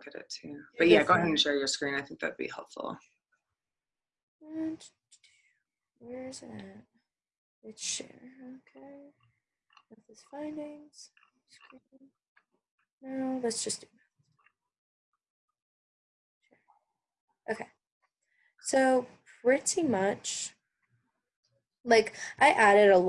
look at it too. But yeah, go ahead and share your screen. I think that'd be helpful. Where's it at? It's share. Okay. with his findings. Screen. No, let's just do. Okay. So pretty much, like I added a lot.